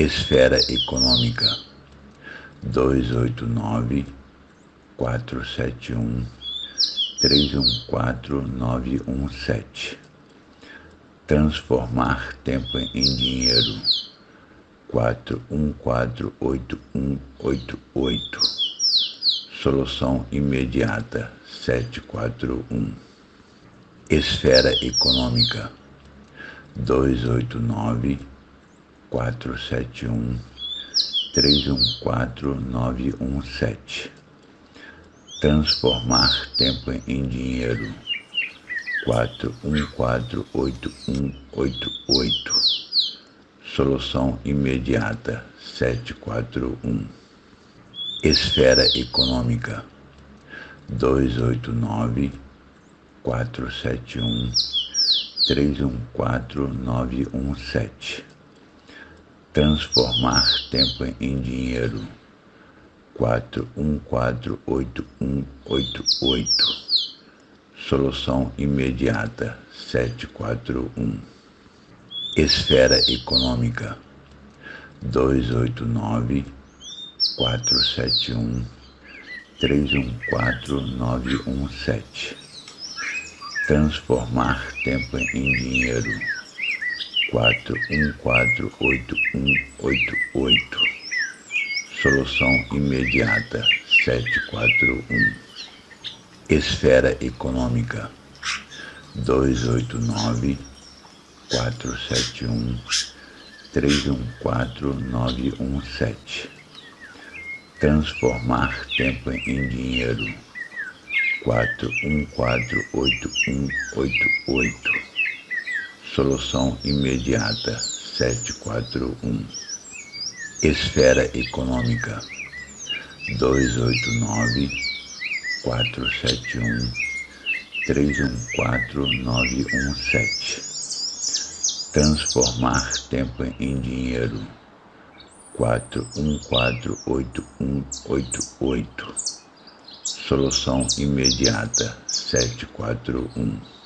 Esfera Econômica. 289 471 314917 Transformar tempo em dinheiro. 414888 Solução imediata 741 Esfera Econômica. 289 471 314917 Transformar tempo em dinheiro. 414888 Solução imediata 741 Esfera Econômica. 289 471 314917 Transformar tempo em dinheiro. 414888 Solução imediata 741 Esfera Econômica 289 471 314917 Transformar tempo em dinheiro 414888 Solução imediata 741 Esfera Econômica 289 471 314917 Transformar tempo em dinheiro 414888 Solução imediata 741 Esfera Econômica 289 471 314917 Transformar tempo em dinheiro 414888 Solução imediata 741